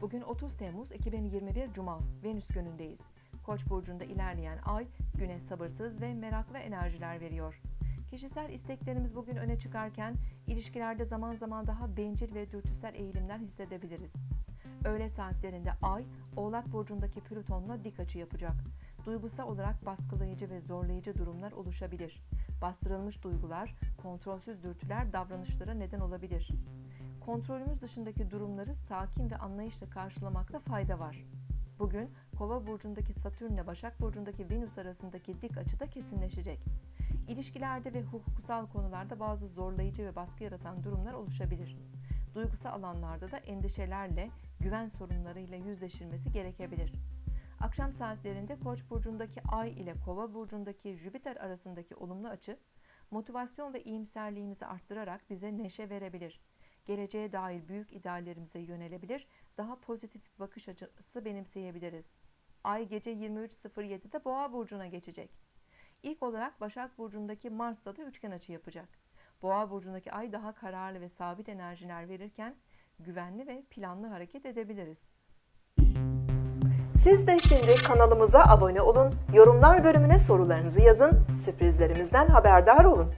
Bugün 30 Temmuz 2021 Cuma, Venüs günündeyiz. Koç burcunda ilerleyen ay güne sabırsız ve meraklı enerjiler veriyor. Kişisel isteklerimiz bugün öne çıkarken ilişkilerde zaman zaman daha bencil ve dürtüsel eğilimler hissedebiliriz. Öğle saatlerinde ay Oğlak burcundaki Plüton'la dik açı yapacak. Duygusal olarak baskılayıcı ve zorlayıcı durumlar oluşabilir. Bastırılmış duygular, kontrolsüz dürtüler davranışlara neden olabilir. Kontrolümüz dışındaki durumları sakin ve anlayışla karşılamakta fayda var. Bugün Kova burcundaki Satürn ile Başak burcundaki Venüs arasındaki dik açıda kesinleşecek. İlişkilerde ve hukuksal konularda bazı zorlayıcı ve baskı yaratan durumlar oluşabilir. Duygusal alanlarda da endişelerle, güven sorunlarıyla yüzleşilmesi gerekebilir. Akşam saatlerinde Koç burcundaki Ay ile Kova burcundaki Jüpiter arasındaki olumlu açı, motivasyon ve iyimserliğimizi arttırarak bize neşe verebilir. Geleceğe dair büyük ideallerimize yönelebilir, daha pozitif bir bakış açısı benimseyebiliriz. Ay gece 23.07'de Boğa burcuna geçecek. İlk olarak Başak burcundaki Mars'ta da üçgen açı yapacak. Boğa burcundaki Ay daha kararlı ve sabit enerjiler verirken güvenli ve planlı hareket edebiliriz. Siz de şimdi kanalımıza abone olun, yorumlar bölümüne sorularınızı yazın, sürprizlerimizden haberdar olun.